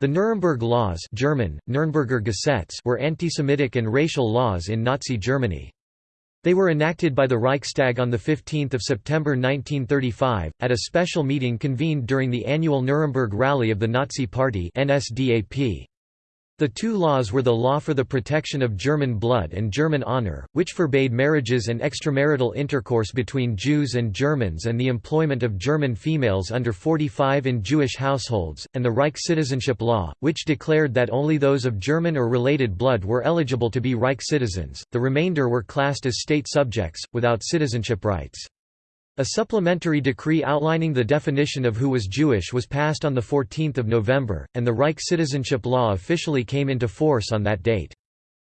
The Nuremberg Laws German, Nürnberger Gesetz were anti-Semitic and racial laws in Nazi Germany. They were enacted by the Reichstag on 15 September 1935, at a special meeting convened during the annual Nuremberg Rally of the Nazi Party NSDAP. The two laws were the Law for the Protection of German Blood and German Honor, which forbade marriages and extramarital intercourse between Jews and Germans and the employment of German females under 45 in Jewish households, and the Reich Citizenship Law, which declared that only those of German or related blood were eligible to be Reich citizens, the remainder were classed as state subjects, without citizenship rights. A supplementary decree outlining the definition of who was Jewish was passed on 14 November, and the Reich citizenship law officially came into force on that date.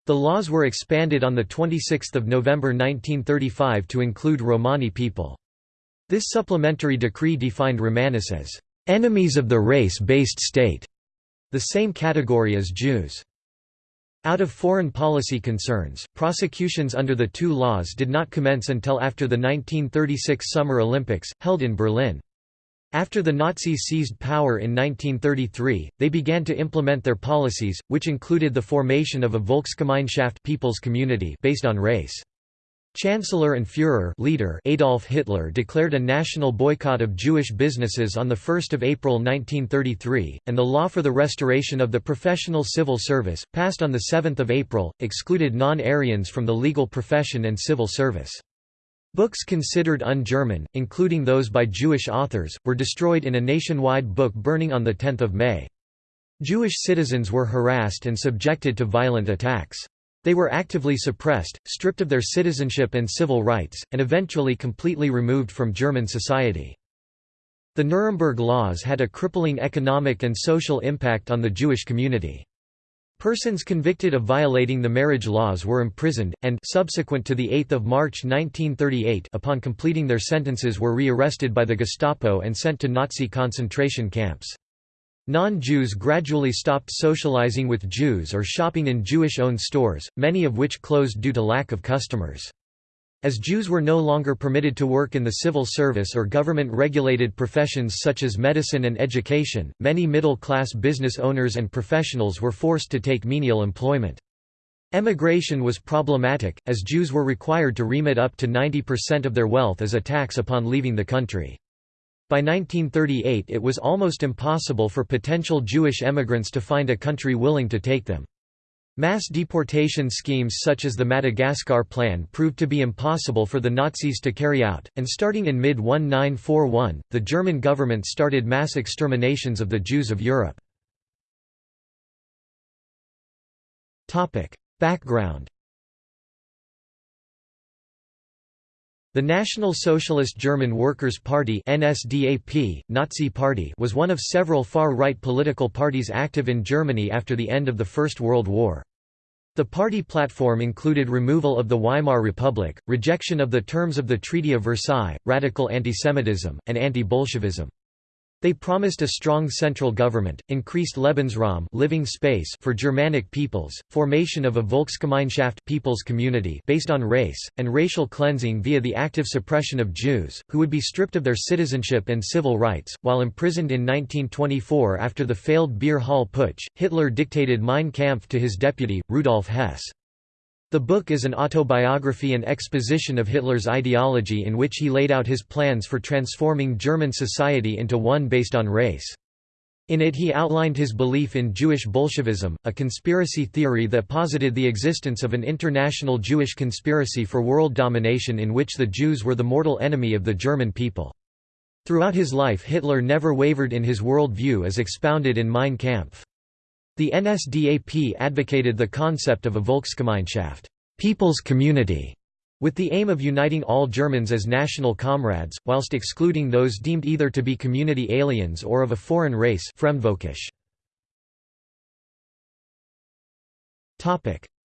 The laws were expanded on 26 November 1935 to include Romani people. This supplementary decree defined Romanis as enemies of the race-based state, the same category as Jews. Out of foreign policy concerns, prosecutions under the two laws did not commence until after the 1936 Summer Olympics, held in Berlin. After the Nazis seized power in 1933, they began to implement their policies, which included the formation of a Volksgemeinschaft people's community based on race. Chancellor and Führer leader Adolf Hitler declared a national boycott of Jewish businesses on 1 April 1933, and the law for the restoration of the professional civil service, passed on 7 April, excluded non-Aryans from the legal profession and civil service. Books considered un-German, including those by Jewish authors, were destroyed in a nationwide book burning on 10 May. Jewish citizens were harassed and subjected to violent attacks. They were actively suppressed, stripped of their citizenship and civil rights, and eventually completely removed from German society. The Nuremberg Laws had a crippling economic and social impact on the Jewish community. Persons convicted of violating the marriage laws were imprisoned, and subsequent to 8 March 1938 upon completing their sentences were rearrested by the Gestapo and sent to Nazi concentration camps. Non-Jews gradually stopped socializing with Jews or shopping in Jewish-owned stores, many of which closed due to lack of customers. As Jews were no longer permitted to work in the civil service or government-regulated professions such as medicine and education, many middle-class business owners and professionals were forced to take menial employment. Emigration was problematic, as Jews were required to remit up to 90% of their wealth as a tax upon leaving the country. By 1938 it was almost impossible for potential Jewish emigrants to find a country willing to take them. Mass deportation schemes such as the Madagascar Plan proved to be impossible for the Nazis to carry out, and starting in mid-1941, the German government started mass exterminations of the Jews of Europe. Background The National Socialist German Workers' Party NSDAP, Nazi Party was one of several far-right political parties active in Germany after the end of the First World War. The party platform included removal of the Weimar Republic, rejection of the terms of the Treaty of Versailles, radical antisemitism, and anti-Bolshevism. They promised a strong central government, increased Lebensraum living space for Germanic peoples, formation of a Volksgemeinschaft people's community based on race, and racial cleansing via the active suppression of Jews, who would be stripped of their citizenship and civil rights. While imprisoned in 1924 after the failed Beer Hall Putsch, Hitler dictated Mein Kampf to his deputy, Rudolf Hess. The book is an autobiography and exposition of Hitler's ideology in which he laid out his plans for transforming German society into one based on race. In it he outlined his belief in Jewish Bolshevism, a conspiracy theory that posited the existence of an international Jewish conspiracy for world domination in which the Jews were the mortal enemy of the German people. Throughout his life Hitler never wavered in his world view as expounded in Mein Kampf. The NSDAP advocated the concept of a Volksgemeinschaft people's community", with the aim of uniting all Germans as national comrades, whilst excluding those deemed either to be community aliens or of a foreign race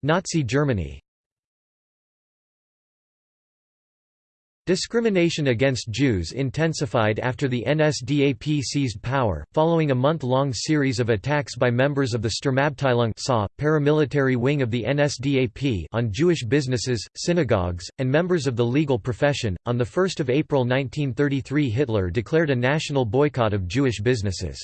Nazi Germany Discrimination against Jews intensified after the NSDAP seized power, following a month-long series of attacks by members of the Sturmabteilung SA, paramilitary wing of the NSDAP on Jewish businesses, synagogues, and members of the legal profession. On 1 April 1933 Hitler declared a national boycott of Jewish businesses.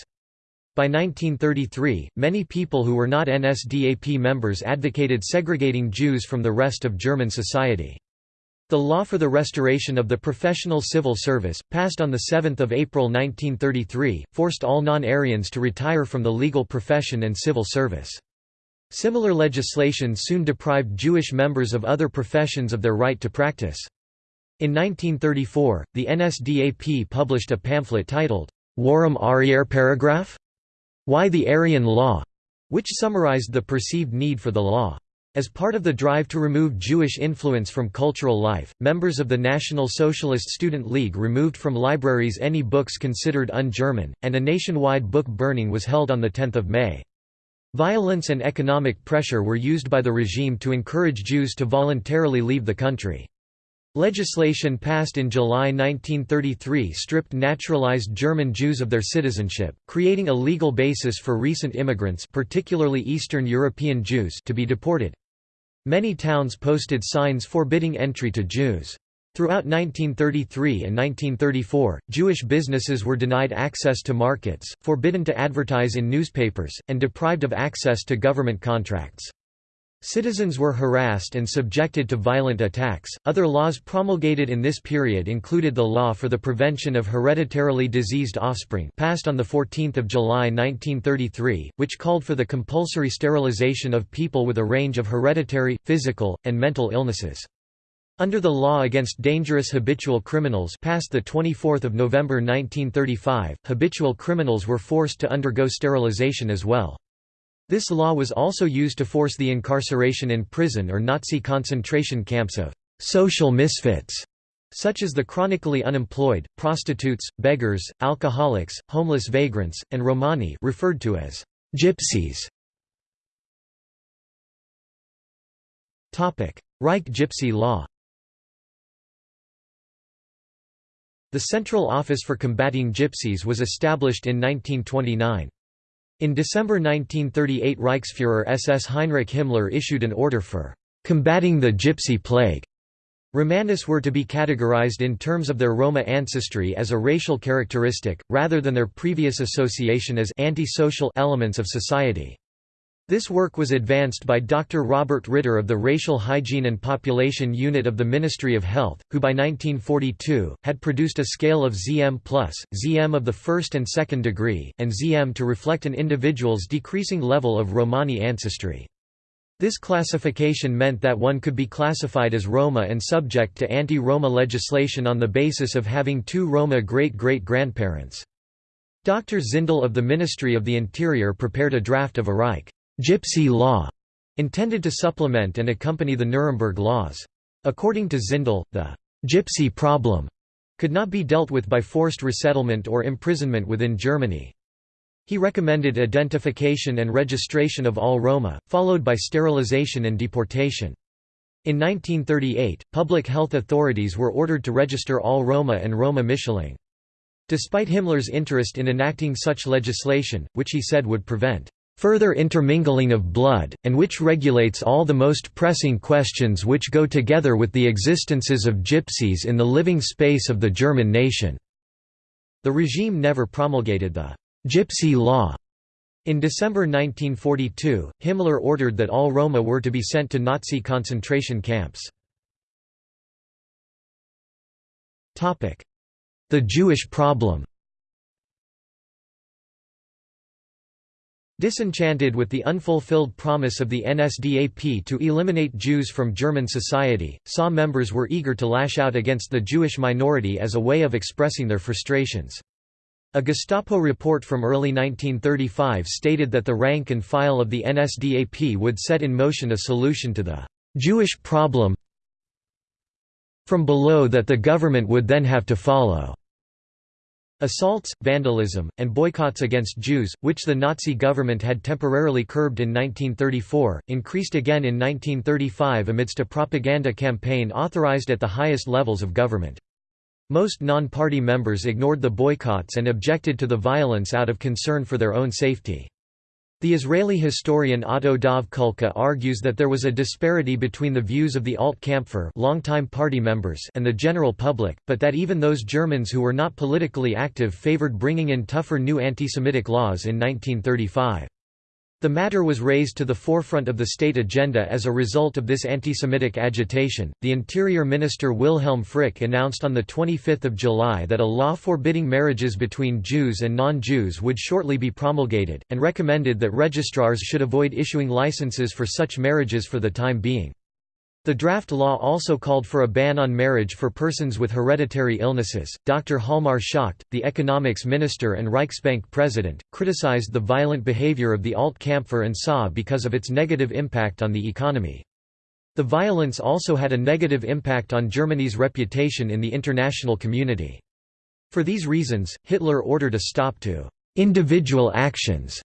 By 1933, many people who were not NSDAP members advocated segregating Jews from the rest of German society. The law for the restoration of the professional civil service, passed on 7 April 1933, forced all non-Aryans to retire from the legal profession and civil service. Similar legislation soon deprived Jewish members of other professions of their right to practice. In 1934, the NSDAP published a pamphlet titled, Warum Arier Paragraph? Why the Aryan Law? which summarized the perceived need for the law. As part of the drive to remove Jewish influence from cultural life, members of the National Socialist Student League removed from libraries any books considered un-German, and a nationwide book burning was held on 10 May. Violence and economic pressure were used by the regime to encourage Jews to voluntarily leave the country. Legislation passed in July 1933 stripped naturalized German Jews of their citizenship, creating a legal basis for recent immigrants particularly Eastern European Jews to be deported. Many towns posted signs forbidding entry to Jews. Throughout 1933 and 1934, Jewish businesses were denied access to markets, forbidden to advertise in newspapers, and deprived of access to government contracts. Citizens were harassed and subjected to violent attacks. Other laws promulgated in this period included the Law for the Prevention of Hereditarily Diseased Offspring, passed on the 14th of July 1933, which called for the compulsory sterilization of people with a range of hereditary, physical, and mental illnesses. Under the Law Against Dangerous Habitual Criminals passed the 24th of November 1935, habitual criminals were forced to undergo sterilization as well. This law was also used to force the incarceration in prison or Nazi concentration camps of «social misfits» such as the chronically unemployed, prostitutes, beggars, alcoholics, homeless vagrants, and Romani referred to as «gypsies». Reich Gypsy law The Central Office for Combating Gypsies was established in 1929. In December 1938 Reichsfuhrer SS Heinrich Himmler issued an order for "...combating the Gypsy Plague." Romanis were to be categorized in terms of their Roma ancestry as a racial characteristic, rather than their previous association as antisocial elements of society. This work was advanced by Dr. Robert Ritter of the Racial Hygiene and Population Unit of the Ministry of Health, who by 1942, had produced a scale of ZM+, ZM of the first and second degree, and ZM to reflect an individual's decreasing level of Romani ancestry. This classification meant that one could be classified as Roma and subject to anti-Roma legislation on the basis of having two Roma great-great-grandparents. Dr. Zindel of the Ministry of the Interior prepared a draft of a Reich Gypsy law, intended to supplement and accompany the Nuremberg laws. According to Zindel, the gypsy problem could not be dealt with by forced resettlement or imprisonment within Germany. He recommended identification and registration of all Roma, followed by sterilization and deportation. In 1938, public health authorities were ordered to register all Roma and Roma Mischlinge. Despite Himmler's interest in enacting such legislation, which he said would prevent further intermingling of blood, and which regulates all the most pressing questions which go together with the existences of gypsies in the living space of the German nation." The regime never promulgated the «gypsy law». In December 1942, Himmler ordered that all Roma were to be sent to Nazi concentration camps. The Jewish problem Disenchanted with the unfulfilled promise of the NSDAP to eliminate Jews from German society, SA members were eager to lash out against the Jewish minority as a way of expressing their frustrations. A Gestapo report from early 1935 stated that the rank and file of the NSDAP would set in motion a solution to the «Jewish problem from below that the government would then have to follow». Assaults, vandalism, and boycotts against Jews, which the Nazi government had temporarily curbed in 1934, increased again in 1935 amidst a propaganda campaign authorized at the highest levels of government. Most non-party members ignored the boycotts and objected to the violence out of concern for their own safety. The Israeli historian Otto Dov Kulka argues that there was a disparity between the views of the Alt-Kampfer longtime party members and the general public, but that even those Germans who were not politically active favored bringing in tougher new anti-Semitic laws in 1935. The matter was raised to the forefront of the state agenda as a result of this anti-Semitic agitation. The Interior Minister Wilhelm Frick announced on the 25th of July that a law forbidding marriages between Jews and non-Jews would shortly be promulgated, and recommended that registrars should avoid issuing licenses for such marriages for the time being. The draft law also called for a ban on marriage for persons with hereditary illnesses. Dr. Hjalmar Schacht, the economics minister and Reichsbank president, criticized the violent behavior of the Alt-Kampfer and SA because of its negative impact on the economy. The violence also had a negative impact on Germany's reputation in the international community. For these reasons, Hitler ordered a stop to individual actions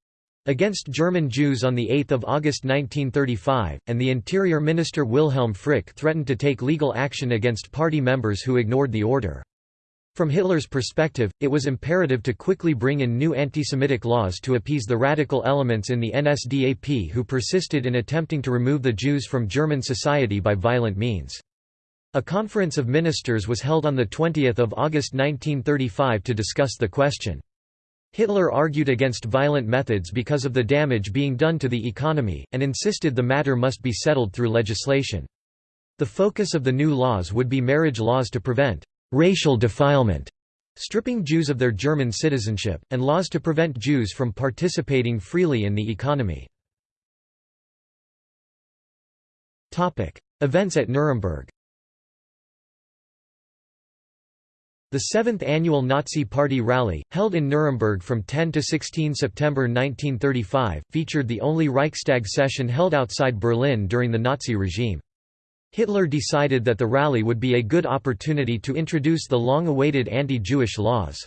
against German Jews on 8 August 1935, and the Interior Minister Wilhelm Frick threatened to take legal action against party members who ignored the order. From Hitler's perspective, it was imperative to quickly bring in new anti-Semitic laws to appease the radical elements in the NSDAP who persisted in attempting to remove the Jews from German society by violent means. A conference of ministers was held on 20 August 1935 to discuss the question. Hitler argued against violent methods because of the damage being done to the economy, and insisted the matter must be settled through legislation. The focus of the new laws would be marriage laws to prevent «racial defilement», stripping Jews of their German citizenship, and laws to prevent Jews from participating freely in the economy. Events at Nuremberg The seventh annual Nazi Party rally, held in Nuremberg from 10 to 16 September 1935, featured the only Reichstag session held outside Berlin during the Nazi regime. Hitler decided that the rally would be a good opportunity to introduce the long-awaited anti-Jewish laws.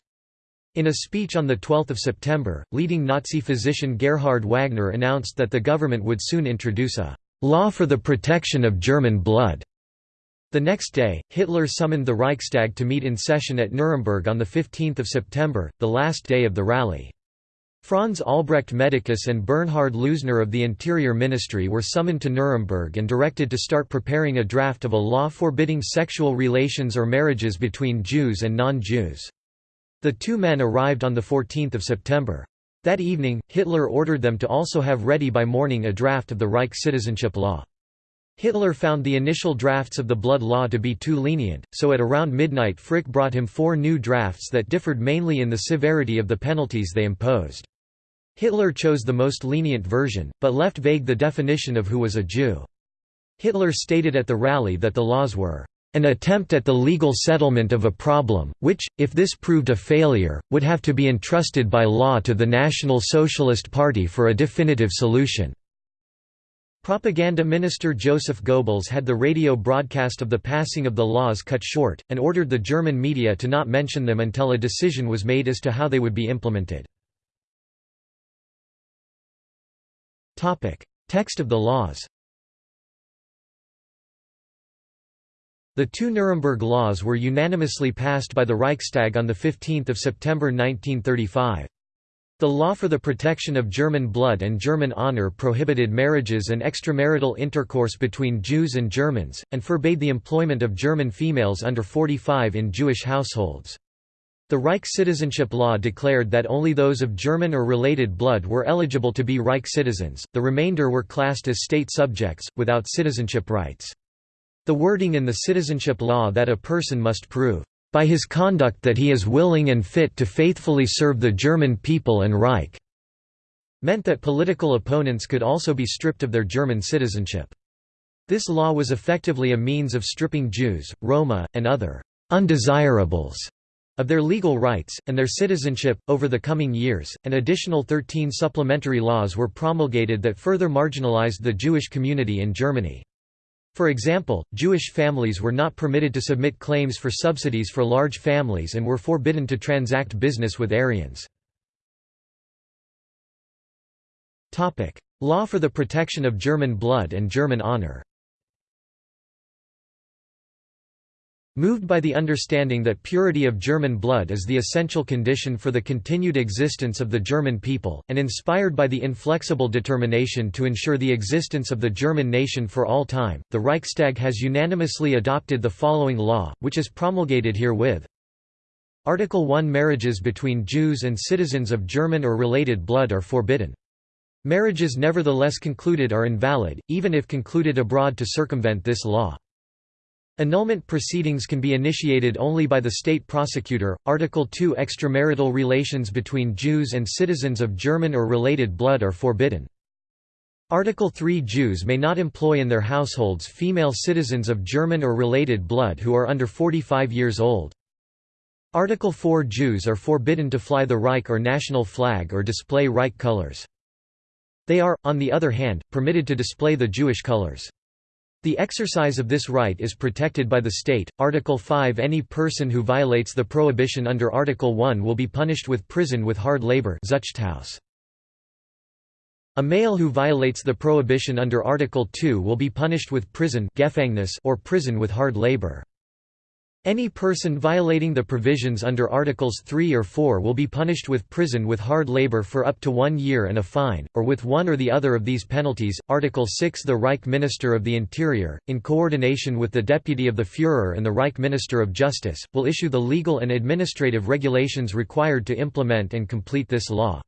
In a speech on 12 September, leading Nazi physician Gerhard Wagner announced that the government would soon introduce a «law for the protection of German blood» The next day, Hitler summoned the Reichstag to meet in session at Nuremberg on 15 September, the last day of the rally. Franz Albrecht Medicus and Bernhard Lösener of the Interior Ministry were summoned to Nuremberg and directed to start preparing a draft of a law forbidding sexual relations or marriages between Jews and non-Jews. The two men arrived on 14 September. That evening, Hitler ordered them to also have ready by morning a draft of the Reich citizenship law. Hitler found the initial drafts of the blood law to be too lenient, so at around midnight Frick brought him four new drafts that differed mainly in the severity of the penalties they imposed. Hitler chose the most lenient version, but left vague the definition of who was a Jew. Hitler stated at the rally that the laws were an attempt at the legal settlement of a problem, which, if this proved a failure, would have to be entrusted by law to the National Socialist Party for a definitive solution. Propaganda Minister Joseph Goebbels had the radio broadcast of the passing of the laws cut short, and ordered the German media to not mention them until a decision was made as to how they would be implemented. Text of the laws The two Nuremberg laws were unanimously passed by the Reichstag on 15 September 1935. The law for the protection of German blood and German honor prohibited marriages and extramarital intercourse between Jews and Germans, and forbade the employment of German females under 45 in Jewish households. The Reich citizenship law declared that only those of German or related blood were eligible to be Reich citizens, the remainder were classed as state subjects, without citizenship rights. The wording in the citizenship law that a person must prove by his conduct that he is willing and fit to faithfully serve the German people and Reich", meant that political opponents could also be stripped of their German citizenship. This law was effectively a means of stripping Jews, Roma, and other undesirables of their legal rights, and their citizenship. Over the coming years, an additional 13 supplementary laws were promulgated that further marginalized the Jewish community in Germany. For example, Jewish families were not permitted to submit claims for subsidies for large families and were forbidden to transact business with Aryans. Law for the protection of German blood and German honor Moved by the understanding that purity of German blood is the essential condition for the continued existence of the German people, and inspired by the inflexible determination to ensure the existence of the German nation for all time, the Reichstag has unanimously adopted the following law, which is promulgated herewith. Article 1 Marriages between Jews and citizens of German or related blood are forbidden. Marriages nevertheless concluded are invalid, even if concluded abroad to circumvent this law. Annulment proceedings can be initiated only by the state prosecutor. Article 2 Extramarital relations between Jews and citizens of German or related blood are forbidden. Article 3 Jews may not employ in their households female citizens of German or related blood who are under 45 years old. Article 4 Jews are forbidden to fly the Reich or national flag or display Reich colors. They are, on the other hand, permitted to display the Jewish colors. The exercise of this right is protected by the state. Article 5 Any person who violates the prohibition under Article 1 will be punished with prison with hard labor. A male who violates the prohibition under Article 2 will be punished with prison or prison with hard labor. Any person violating the provisions under Articles 3 or 4 will be punished with prison with hard labor for up to one year and a fine, or with one or the other of these penalties. Article 6 The Reich Minister of the Interior, in coordination with the Deputy of the Führer and the Reich Minister of Justice, will issue the legal and administrative regulations required to implement and complete this law.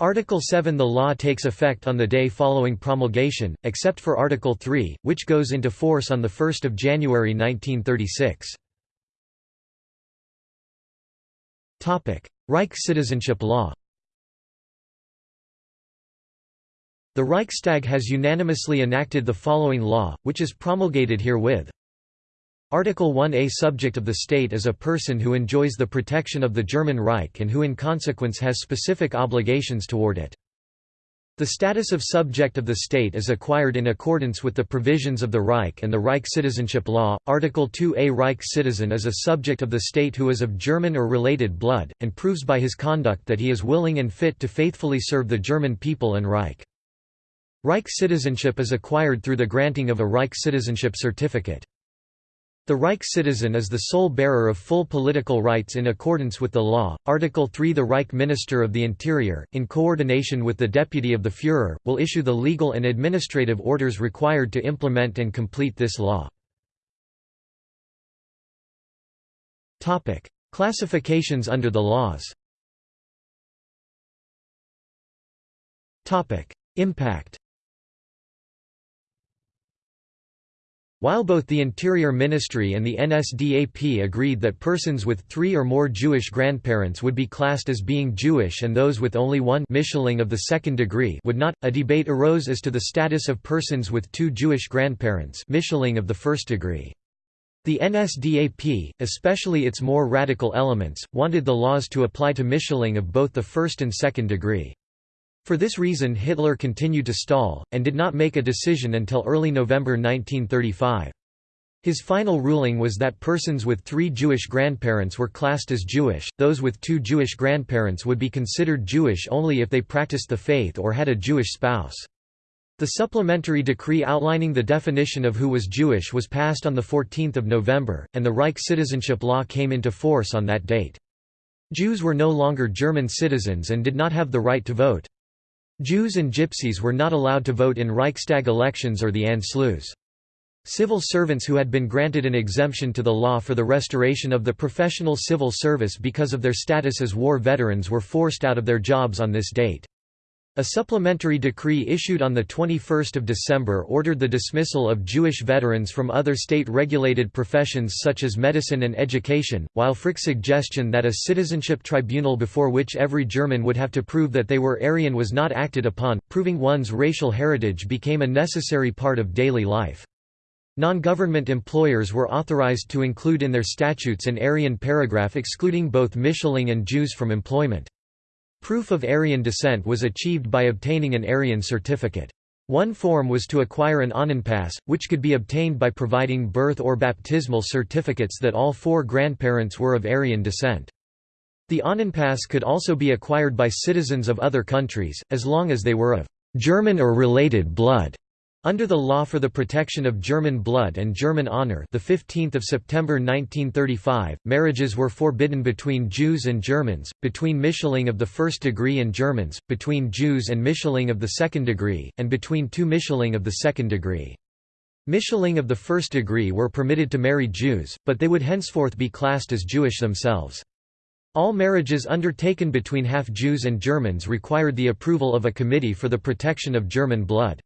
Article 7 The law takes effect on the day following promulgation, except for Article 3, which goes into force on 1 January 1936. Reich citizenship law The Reichstag has unanimously enacted the following law, which is promulgated herewith. Article 1a Subject of the state is a person who enjoys the protection of the German Reich and who in consequence has specific obligations toward it. The status of subject of the state is acquired in accordance with the provisions of the Reich and the Reich Citizenship Law. Article 2a Reich citizen is a subject of the state who is of German or related blood, and proves by his conduct that he is willing and fit to faithfully serve the German people and Reich. Reich citizenship is acquired through the granting of a Reich citizenship certificate. The Reich citizen is the sole bearer of full political rights in accordance with the law. Article 3 The Reich Minister of the Interior, in coordination with the Deputy of the Führer, will issue the legal and administrative orders required to implement and complete this law. Classifications under the laws Impact While both the Interior Ministry and the NSDAP agreed that persons with three or more Jewish grandparents would be classed as being Jewish and those with only one of the second degree would not, a debate arose as to the status of persons with two Jewish grandparents of the first degree. The NSDAP, especially its more radical elements, wanted the laws to apply to Mischling of both the first and second degree. For this reason Hitler continued to stall, and did not make a decision until early November 1935. His final ruling was that persons with three Jewish grandparents were classed as Jewish, those with two Jewish grandparents would be considered Jewish only if they practiced the faith or had a Jewish spouse. The supplementary decree outlining the definition of who was Jewish was passed on 14 November, and the Reich citizenship law came into force on that date. Jews were no longer German citizens and did not have the right to vote. Jews and Gypsies were not allowed to vote in Reichstag elections or the Anschluss. Civil servants who had been granted an exemption to the law for the restoration of the professional civil service because of their status as war veterans were forced out of their jobs on this date. A supplementary decree issued on 21 December ordered the dismissal of Jewish veterans from other state-regulated professions such as medicine and education, while Frick's suggestion that a citizenship tribunal before which every German would have to prove that they were Aryan was not acted upon, proving one's racial heritage became a necessary part of daily life. Non-government employers were authorized to include in their statutes an Aryan paragraph excluding both Mischling and Jews from employment. Proof of Aryan descent was achieved by obtaining an Aryan certificate. One form was to acquire an Ahnenpass, which could be obtained by providing birth or baptismal certificates that all four grandparents were of Aryan descent. The Ahnenpass could also be acquired by citizens of other countries, as long as they were of German or related blood. Under the Law for the Protection of German Blood and German Honor the 15th of September 1935, marriages were forbidden between Jews and Germans, between Mischlinge of the first degree and Germans, between Jews and Mischlinge of the second degree, and between two Mischlinge of the second degree. Mischlinge of the first degree were permitted to marry Jews, but they would henceforth be classed as Jewish themselves. All marriages undertaken between half-Jews and Germans required the approval of a Committee for the Protection of German Blood.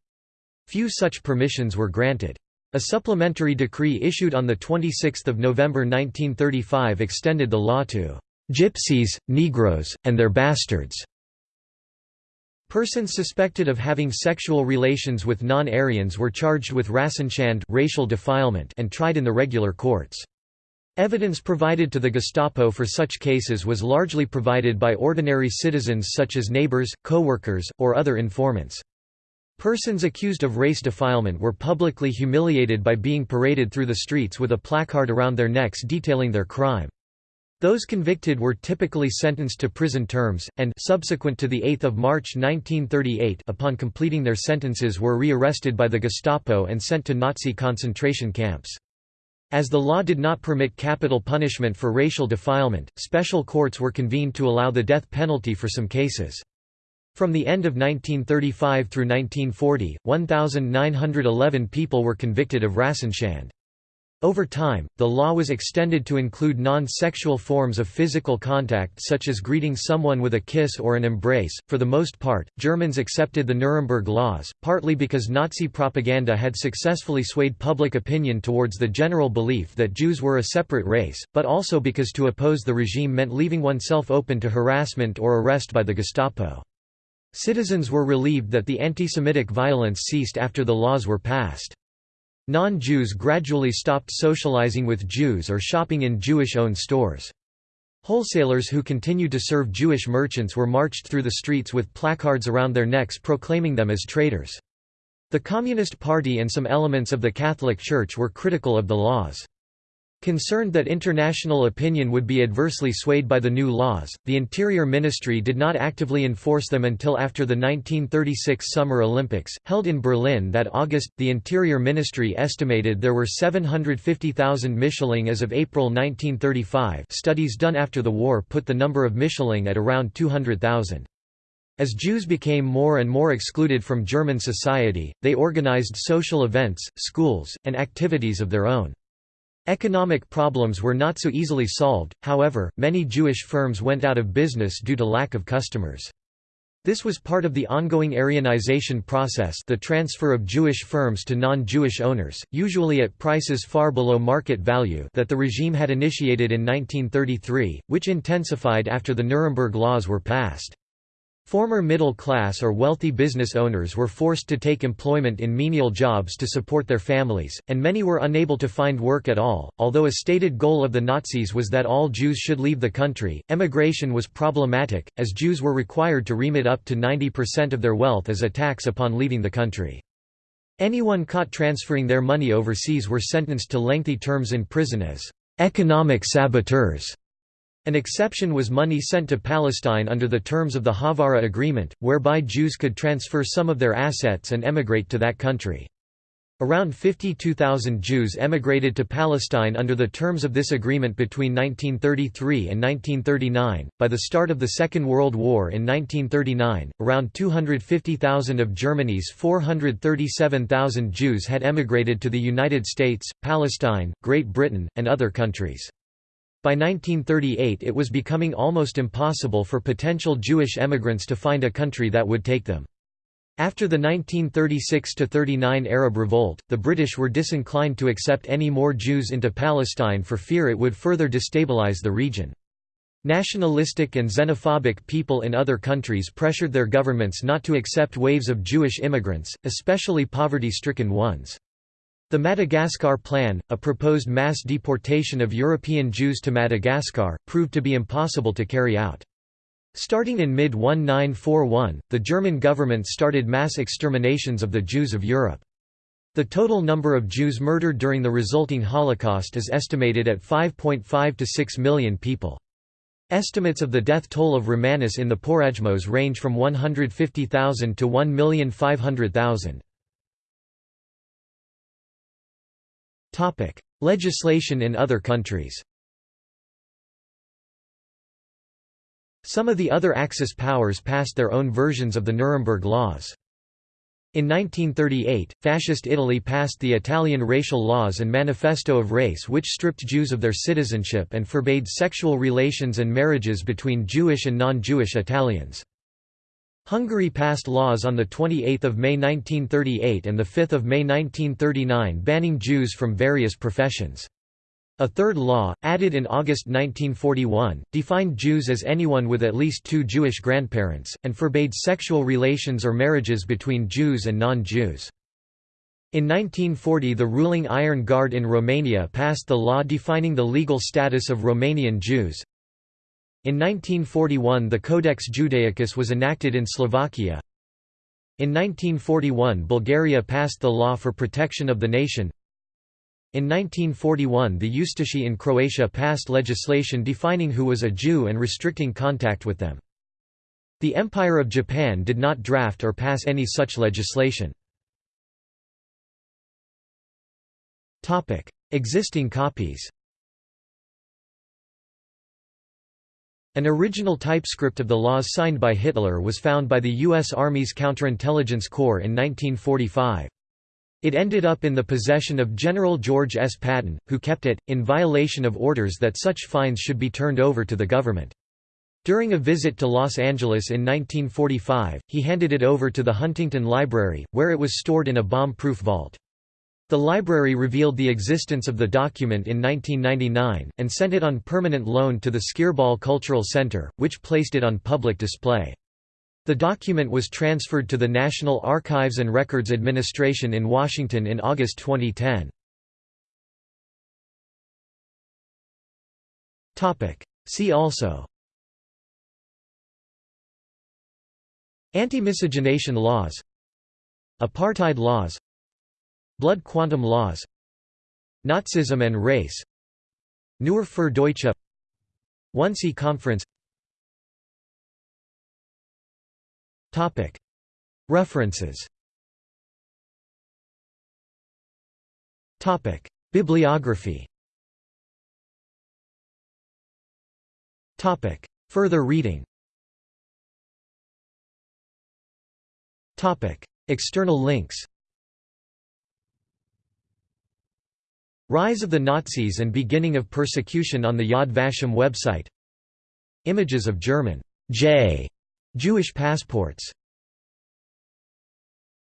Few such permissions were granted. A supplementary decree issued on 26 November 1935 extended the law to "...gypsies, Negroes, and their bastards." Persons suspected of having sexual relations with non-Aryans were charged with Rassenschande racial defilement and tried in the regular courts. Evidence provided to the Gestapo for such cases was largely provided by ordinary citizens such as neighbors, co-workers, or other informants. Persons accused of race defilement were publicly humiliated by being paraded through the streets with a placard around their necks detailing their crime. Those convicted were typically sentenced to prison terms, and subsequent to 8 March 1938 upon completing their sentences were rearrested by the Gestapo and sent to Nazi concentration camps. As the law did not permit capital punishment for racial defilement, special courts were convened to allow the death penalty for some cases. From the end of 1935 through 1940, 1,911 people were convicted of Rassenschand. Over time, the law was extended to include non-sexual forms of physical contact such as greeting someone with a kiss or an embrace. For the most part, Germans accepted the Nuremberg laws, partly because Nazi propaganda had successfully swayed public opinion towards the general belief that Jews were a separate race, but also because to oppose the regime meant leaving oneself open to harassment or arrest by the Gestapo. Citizens were relieved that the anti-Semitic violence ceased after the laws were passed. Non-Jews gradually stopped socializing with Jews or shopping in Jewish-owned stores. Wholesalers who continued to serve Jewish merchants were marched through the streets with placards around their necks proclaiming them as traitors. The Communist Party and some elements of the Catholic Church were critical of the laws. Concerned that international opinion would be adversely swayed by the new laws, the Interior Ministry did not actively enforce them until after the 1936 Summer Olympics, held in Berlin that August. The Interior Ministry estimated there were 750,000 Mischlinge as of April 1935. Studies done after the war put the number of Mischlinge at around 200,000. As Jews became more and more excluded from German society, they organized social events, schools, and activities of their own. Economic problems were not so easily solved, however, many Jewish firms went out of business due to lack of customers. This was part of the ongoing Aryanization process the transfer of Jewish firms to non-Jewish owners, usually at prices far below market value that the regime had initiated in 1933, which intensified after the Nuremberg laws were passed. Former middle-class or wealthy business owners were forced to take employment in menial jobs to support their families, and many were unable to find work at all. Although a stated goal of the Nazis was that all Jews should leave the country, emigration was problematic, as Jews were required to remit up to 90% of their wealth as a tax upon leaving the country. Anyone caught transferring their money overseas were sentenced to lengthy terms in prison as economic saboteurs. An exception was money sent to Palestine under the terms of the Haavara Agreement, whereby Jews could transfer some of their assets and emigrate to that country. Around 52,000 Jews emigrated to Palestine under the terms of this agreement between 1933 and 1939. By the start of the Second World War in 1939, around 250,000 of Germany's 437,000 Jews had emigrated to the United States, Palestine, Great Britain, and other countries. By 1938 it was becoming almost impossible for potential Jewish emigrants to find a country that would take them. After the 1936–39 Arab Revolt, the British were disinclined to accept any more Jews into Palestine for fear it would further destabilize the region. Nationalistic and xenophobic people in other countries pressured their governments not to accept waves of Jewish immigrants, especially poverty-stricken ones. The Madagascar Plan, a proposed mass deportation of European Jews to Madagascar, proved to be impossible to carry out. Starting in mid-1941, the German government started mass exterminations of the Jews of Europe. The total number of Jews murdered during the resulting Holocaust is estimated at 5.5 to 6 million people. Estimates of the death toll of Romanis in the Porajmos range from 150,000 to 1,500,000. Legislation in other countries Some of the other Axis powers passed their own versions of the Nuremberg laws. In 1938, Fascist Italy passed the Italian Racial Laws and Manifesto of Race which stripped Jews of their citizenship and forbade sexual relations and marriages between Jewish and non-Jewish Italians. Hungary passed laws on 28 May 1938 and 5 May 1939 banning Jews from various professions. A third law, added in August 1941, defined Jews as anyone with at least two Jewish grandparents, and forbade sexual relations or marriages between Jews and non-Jews. In 1940 the ruling Iron Guard in Romania passed the law defining the legal status of Romanian Jews. In 1941 the Codex Judaicus was enacted in Slovakia. In 1941 Bulgaria passed the law for protection of the nation. In 1941 the Ustashi in Croatia passed legislation defining who was a Jew and restricting contact with them. The Empire of Japan did not draft or pass any such legislation. Existing copies An original typescript of the laws signed by Hitler was found by the U.S. Army's Counterintelligence Corps in 1945. It ended up in the possession of General George S. Patton, who kept it, in violation of orders that such fines should be turned over to the government. During a visit to Los Angeles in 1945, he handed it over to the Huntington Library, where it was stored in a bomb-proof vault. The library revealed the existence of the document in 1999, and sent it on permanent loan to the Skirball Cultural Center, which placed it on public display. The document was transferred to the National Archives and Records Administration in Washington in August 2010. See also Anti-miscegenation laws Apartheid laws Blood quantum laws Nazism and race Nur für Deutsche Wannsee Conference. References. Bibliography. Further reading. External links Rise of the Nazis and beginning of persecution on the Yad Vashem website. Images of German J Jewish passports